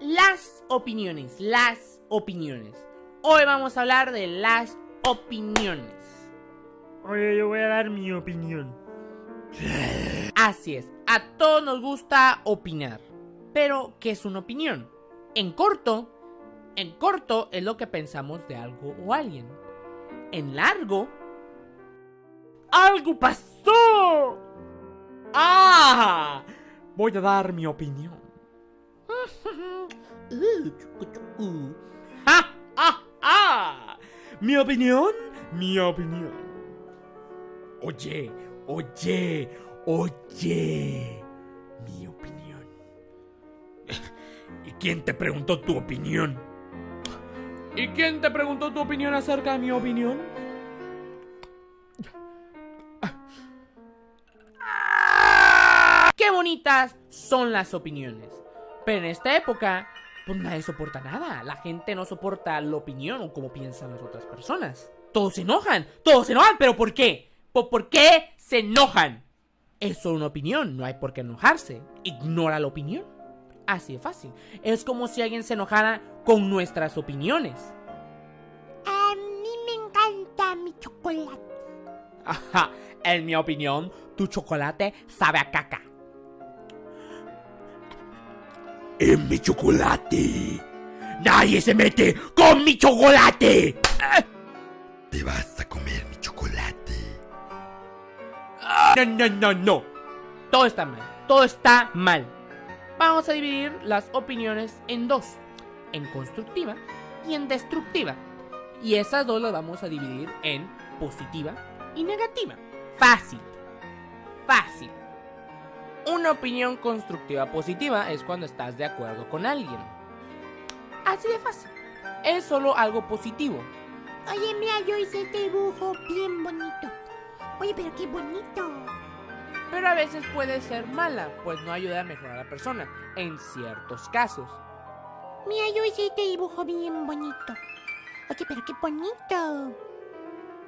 Las opiniones, las opiniones. Hoy vamos a hablar de las opiniones. Oye, yo voy a dar mi opinión. Así es, a todos nos gusta opinar. Pero, ¿qué es una opinión? En corto, en corto es lo que pensamos de algo o alguien. En largo, ¡Algo pasó! ¡Ah! Voy a dar mi opinión. ¡Ja, ja, ja! ¿Mi opinión? Mi opinión. Oye, oye, oye. Mi opinión. ¿Y quién te preguntó tu opinión? ¿Y quién te preguntó tu opinión acerca de mi opinión? qué bonitas son las opiniones. Pero en esta época, pues nadie soporta nada. La gente no soporta la opinión o cómo piensan las otras personas. Todos se enojan, todos se enojan, pero ¿por qué? ¿Por, por qué se enojan? Es solo una opinión, no hay por qué enojarse. Ignora la opinión. Así de fácil. Es como si alguien se enojara con nuestras opiniones. A mí me encanta mi chocolate. Ajá, en mi opinión, tu chocolate sabe a caca. En mi chocolate. Nadie se mete con mi chocolate. Te vas a comer mi chocolate. No, no, no, no. Todo está mal. Todo está mal. Vamos a dividir las opiniones en dos. En constructiva y en destructiva. Y esas dos las vamos a dividir en positiva y negativa. Fácil. Una opinión constructiva positiva es cuando estás de acuerdo con alguien. Así de fácil. Es solo algo positivo. Oye, mira, yo hice este dibujo bien bonito. Oye, pero qué bonito. Pero a veces puede ser mala, pues no ayuda a mejorar a la persona, en ciertos casos. Mira, yo hice este dibujo bien bonito. Oye, pero qué bonito.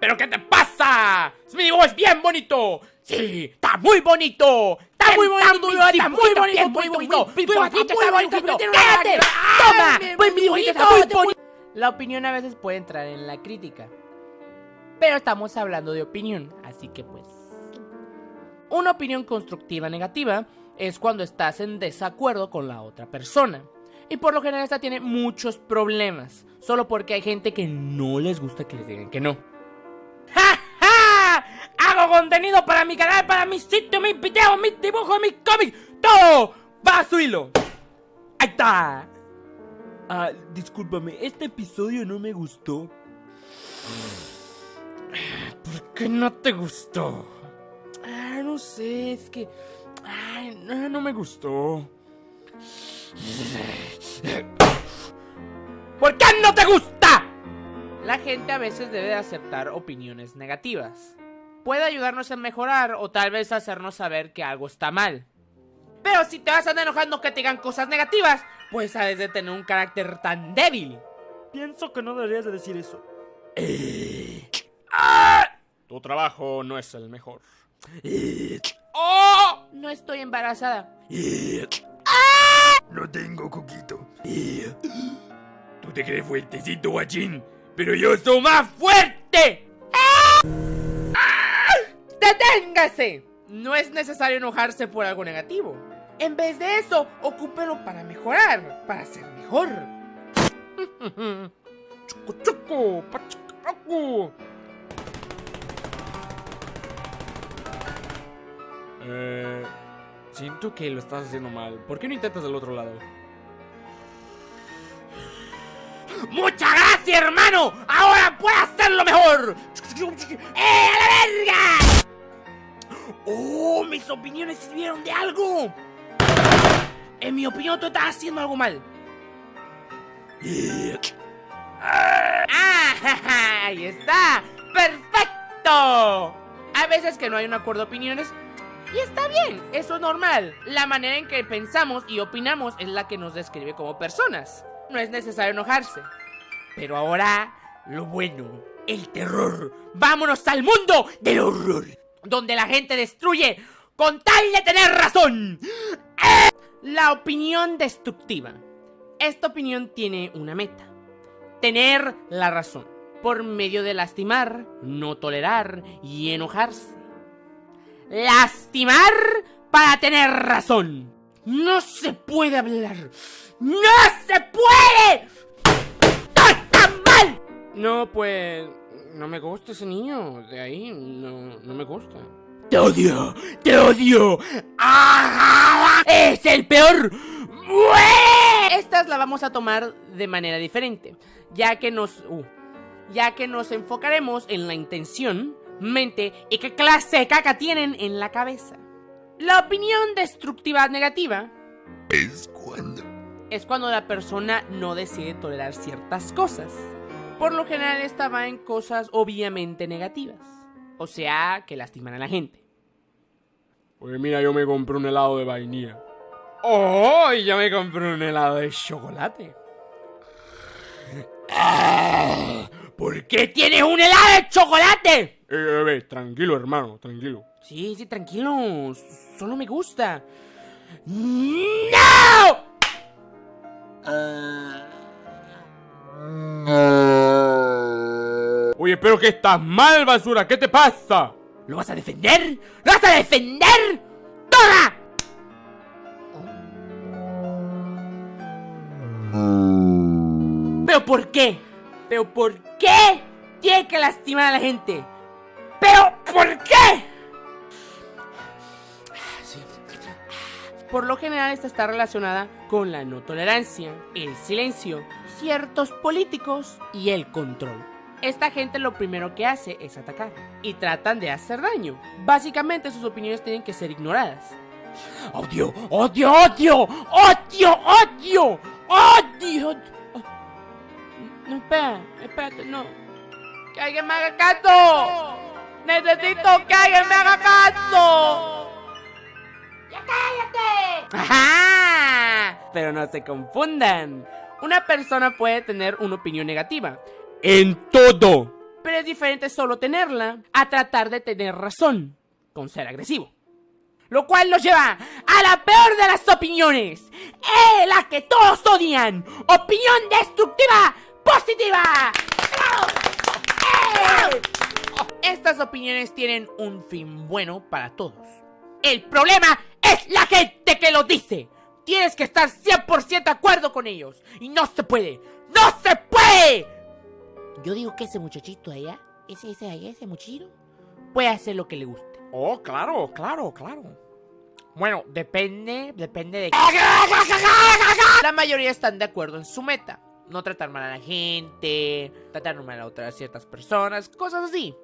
¿Pero qué te pasa? Mi dibujo es bien bonito. Sí, está muy bonito. Está muy bonito tu dibujo, está muy bonito, muy bonito. Tu dibujo está muy bonito. ¡Cállate! ¡Toma! Pues mi dibujito está muy bonito. La opinión a veces puede entrar en la crítica. Pero estamos hablando de opinión, así que pues... Una opinión constructiva negativa es cuando estás en desacuerdo con la otra persona. Y por lo general esta tiene muchos problemas, solo porque hay gente que no les gusta que les digan que no. ¡Ja, ja! Hago contenido para mi canal, para mi sitio, mis videos, mis dibujos, mis cómics, todo va a su hilo. Ahí está. Ah, discúlpame, este episodio no me gustó. ¿Por qué no te gustó? Ah, no sé, es que. Ay, no, no me gustó. ¿Por qué no te gusta? La gente a veces debe de aceptar opiniones negativas. Puede ayudarnos a mejorar o tal vez hacernos saber que algo está mal. Pero si te vas a andar enojando que te digan cosas negativas, pues sabes de tener un carácter tan débil. Pienso que no deberías de decir eso. Tu trabajo no es el mejor. ¡Oh! No estoy embarazada. No tengo coquito. Tú te crees fuertecito, guachín, pero yo soy más fuerte. ¡Deténgase! No es necesario enojarse por algo negativo. En vez de eso, ocúpelo para mejorar, para ser mejor. Choco, choco, pachacaco. Eh, siento que lo estás haciendo mal. ¿Por qué no intentas del otro lado? ¡Muchas gracias, hermano! ¡Ahora puedo hacerlo mejor! ¡Eh, a la verga! ¡Oh, mis opiniones sirvieron de algo! En mi opinión, tú estás haciendo algo mal. ¡Ah! ¡Ahí está! ¡Perfecto! Hay veces que no hay un acuerdo de opiniones y está bien, eso es normal. La manera en que pensamos y opinamos es la que nos describe como personas. No es necesario enojarse. Pero ahora, lo bueno, el terror. ¡Vámonos al mundo del horror! Donde la gente destruye con tal de tener razón. La opinión destructiva Esta opinión tiene una meta. Tener la razón. Por medio de lastimar, no tolerar y enojarse. Lastimar para tener razón. No se puede hablar. ¡No se puede! ¡Todo está mal! No, pues... No me gusta ese niño. De ahí no, no me gusta. ¡Te odio! ¡Te odio! ¡Ah! ¡Es el peor! ¡Muere! Estas la vamos a tomar de manera diferente, ya que nos... uh, ya que nos enfocaremos en la intención, mente y qué clase de caca tienen en la cabeza. La opinión destructiva negativa Es cuando es cuando la persona no decide tolerar ciertas cosas. Por lo general esta va en cosas obviamente negativas. O sea, que lastiman a la gente. Pues mira, yo me compré un helado de vainilla. ¡Oh! Y ya me compré un helado de chocolate. ¡Ah! ¿Por qué tienes un helado de chocolate? Eh, eh, eh, tranquilo, hermano, tranquilo. Sí, sí, tranquilo. Solo me gusta. ¡No! Oye, pero que estás mal, basura, ¿qué te pasa? ¿Lo vas a defender? ¿Lo vas a defender? ¡Toda! ¿Pero por qué? ¿Pero por qué tiene que lastimar a la gente? ¿Pero por qué? Por lo general esta está relacionada con la no tolerancia, el silencio, ciertos políticos y el control. Esta gente lo primero que hace es atacar y tratan de hacer daño. Básicamente sus opiniones tienen que ser ignoradas. ¡Odio! ¡Odio! ¡Odio! ¡Odio! ¡Odio! ¡Odio! No, espera, espérate, no. ¡Que alguien me haga caso! ¡Necesito que alguien me haga caso! ¡Ya cállate! ¡Ajá! Pero no se confundan. Una persona puede tener una opinión negativa en todo. Pero es diferente solo tenerla a tratar de tener razón con ser agresivo. Lo cual nos lleva a la peor de las opiniones. ¡Eh! La que todos odian. Opinión destructiva positiva. ¡Bravo! ¡Eh! Estas opiniones tienen un fin bueno para todos. El problema es la gente que lo dice. Tienes que estar 100% de acuerdo con ellos. Y no se puede. ¡No se puede! Yo digo que ese muchachito allá, ese, ese allá, ese muchachito, puede hacer lo que le guste. Oh, claro, claro, claro. Bueno, depende, depende de... La mayoría están de acuerdo en su meta. No tratar mal a la gente, tratar mal a otras ciertas personas, cosas así.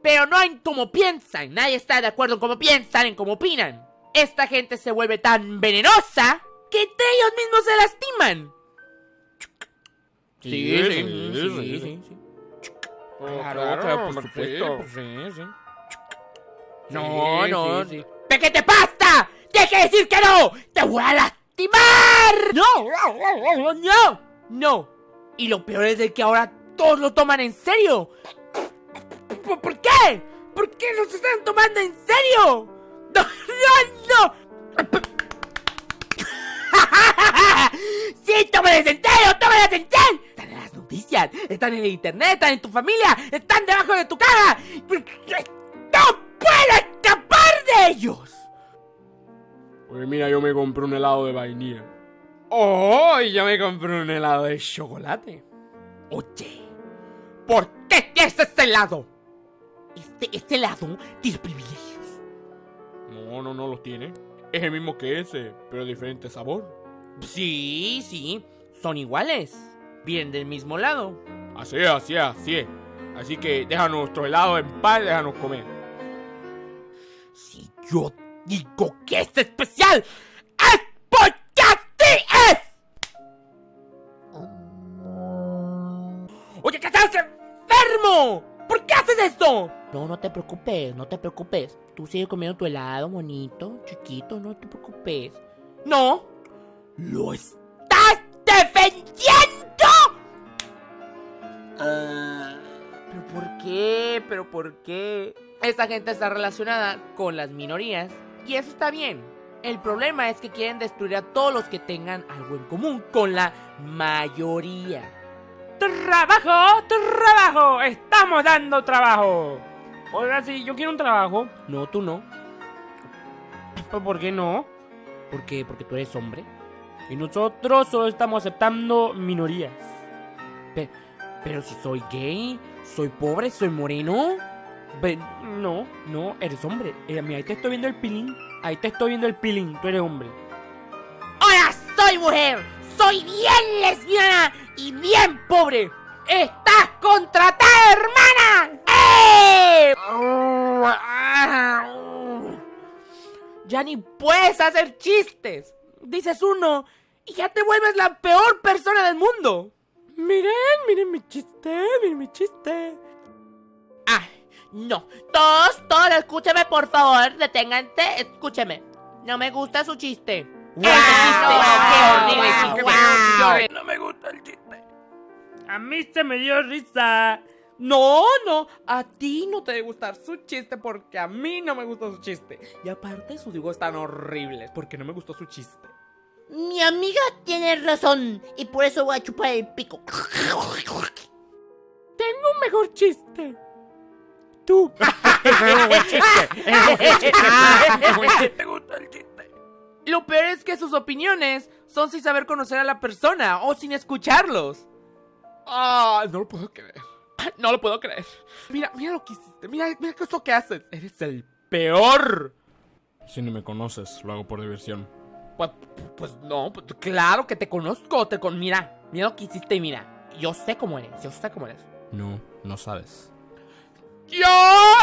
Pero no en cómo piensan. Nadie está de acuerdo en cómo piensan, en cómo opinan. Esta gente se vuelve tan venenosa que entre ellos mismos se lastiman. Sí, sí, sí, sí, sí. sí. Oh, Claro, claro, por supuesto. Sí, sí. No, Sí, no. sí, sí. ¿De qué te pasa? ¡Deja de decir que no! ¡Te voy a lastimar! ¡No! ¡No! ¡No! Y lo peor es de que ahora todos lo toman en serio. ¿Por, qué? ¿Por qué no se están tomando en serio? ¡No! ¡No! ¡No! ¡Sí, tómalas en serio! ¡Tómalas en serio! Están en las noticias, están en el internet, están en tu familia, están debajo de tu cara. ¡No puedo escapar de ellos! Pues mira, yo me compré un helado de vainilla. Oh, y ya me compré un helado de chocolate. Oye, ¿por qué tienes ese lado? Este, este lado tiene privilegios. No, no, no los tiene. Es el mismo que ese, pero diferente sabor. Sí, sí, son iguales. Vienen del mismo lado. Así es, así es, así es. Así que déjanos nuestro helado en paz, déjanos comer. Si yo digo que es especial, haces esto? No, no te preocupes, no te preocupes. Tú sigues comiendo tu helado bonito, chiquito, no te preocupes. No, lo estás defendiendo. ¿Pero por qué? ¿Pero por qué? Esta gente está relacionada con las minorías y eso está bien. El problema es que quieren destruir a todos los que tengan algo en común con la mayoría. ¡Trabajo! ¡Trabajo! ¡Estamos dando trabajo! Oiga, si yo quiero un trabajo. No, tú no. Pues, ¿por qué no? ¿Por qué? Porque tú eres hombre. Y nosotros solo estamos aceptando minorías. Pero si soy gay, soy pobre, soy moreno. No, no, eres hombre. Eh, mira, ahí te estoy viendo el pilín. Ahí te estoy viendo el pilín. Tú eres hombre. Ahora soy mujer. Soy bien lesbiana y bien pobre. ¡Estás contratada, hermana! ¡Eh! Ya ni puedes hacer chistes. Dices uno y ya te vuelves la peor persona del mundo. Miren, miren mi chiste, miren mi chiste. Ah, no. Todos, todos, escúcheme, por favor. Deténganse, escúcheme. No me gusta su chiste. Ese chiste, qué horrible chiste, qué horrible. No me gusta el chiste. A mí se me dio risa. No, no, a ti no te debe gustar su chiste porque a mí no me gusta su chiste. Y aparte sus dibujos están horribles porque no me gustó su chiste. Mi amiga tiene razón y por eso voy a chupar el pico. Tengo un mejor chiste. Tú. ¿Te gusta el chiste? Lo peor es que sus opiniones son sin saber conocer a la persona o sin escucharlos. Ah, no lo puedo creer. No lo puedo creer. Mira, mira lo que hiciste. Mira, mira esto que haces. Eres el peor. Si ni me conoces, lo hago por diversión. Pues, pues no, pues, claro que te conozco. Te con... Mira, mira lo que hiciste y mira. Yo sé cómo eres, yo sé cómo eres. No, no sabes. ¡Yo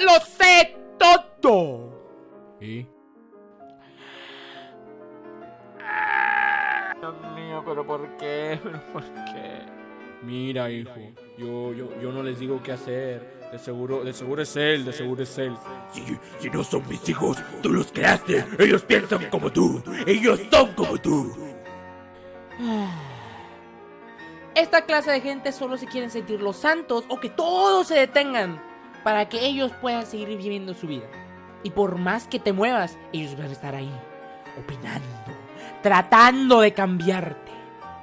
lo sé todo! ¿Y? Dios mío, pero ¿por qué? ¿Pero por qué? Mira, hijo, yo, yo, yo no les digo qué hacer. De seguro, de seguro es él, de seguro es él. Si, si no son mis hijos, tú los creaste. Ellos piensan como tú. Ellos son como tú. Esta clase de gente solo se quieren sentir los santos o que todos se detengan para que ellos puedan seguir viviendo su vida. Y por más que te muevas, ellos van a estar ahí, opinando, tratando de cambiarte.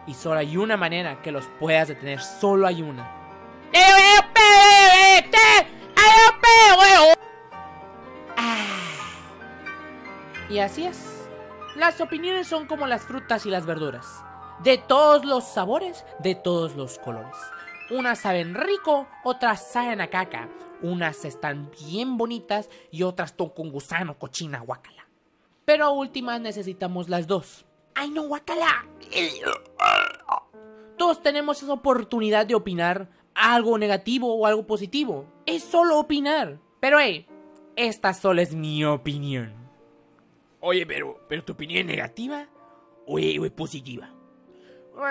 Y solo hay una manera que los puedas detener, solo hay una. Y así es. Las opiniones son como las frutas y las verduras. De todos los sabores, de todos los colores. Unas saben rico, otras saben a caca. Unas están bien bonitas y otras ton con gusano, cochina, guacala. Pero últimas necesitamos las dos. ¡Ay no, guacala! Todos tenemos esa oportunidad de opinar algo negativo o algo positivo. Es solo opinar. Pero hey, esta solo es mi opinión. Oye, pero, pero tu opinión es negativa o es, o es positiva?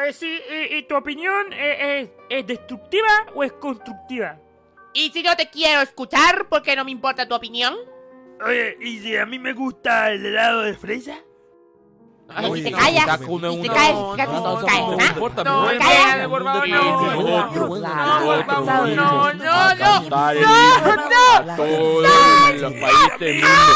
Eh, sí, y, y tu opinión eh, es, es destructiva o es constructiva? Y si no te quiero escuchar, porque no me importa tu opinión. Oye, ¿y si a mí me gusta el helado de fresa? Y si te callas, te caes, No, fíjate no, si no, te caes, no, ¿ah? No, por favor, no. no. No, no, no, no, no, no. los países del mundo.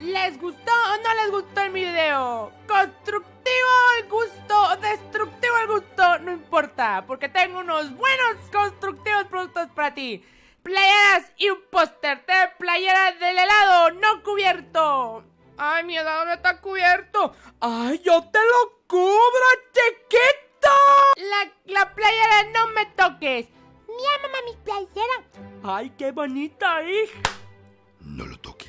¿Les gustó o no les gustó el video? ¿Constructivo el gusto? ¿Destructivo el gusto? No importa, porque tengo unos buenos constructivos productos para ti. Playeras y un póster de playera del helado no cubierto. Ay, mi helado no está cubierto. Ay, yo te lo cubro, chiquito. La, la playera no me toques. Mira, mamá, mi playera. Ay, qué bonita, hija. No lo toque.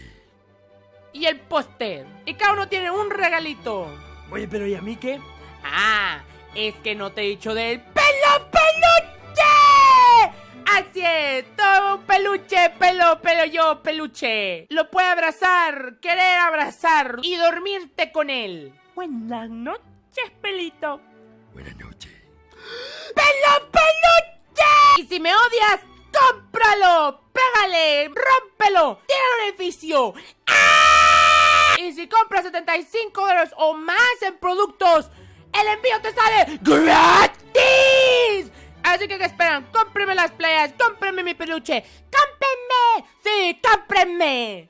y el póster. Y cada uno tiene un regalito. Oye, pero ¿y a mí qué? Ah, es que no te he dicho del pelo es, todo un peluche, pelo, pelo yo, peluche. Lo puede abrazar, querer abrazar y dormirte con él. Buenas noches, pelito. Buenas noches. ¡Pelo peluche! Y si me odias, cómpralo, pégale, rómpelo, tíralo al edificio. ¡Ah! Y si compras 75 dólares o más en productos, el envío te sale gratis. Así que, ¿qué esperan? Cómprenme las playas, cómprenme mi peluche, cómprenme. Sí, cómprenme.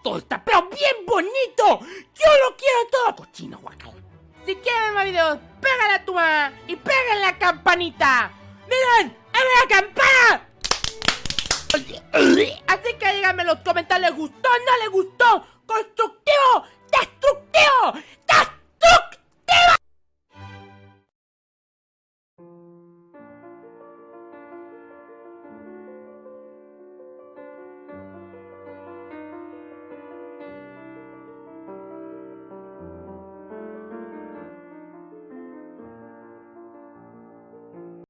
Todo está pero bien bonito. Yo lo quiero todo. Cochino, guacala. Si quieren más videos, pégale a tu mamá y pégale la campanita. ¡Miren! ¡Abre la campana! Así que díganme en los comentarios, ¿les gustó? ¿No les gustó? ¿Constructivo?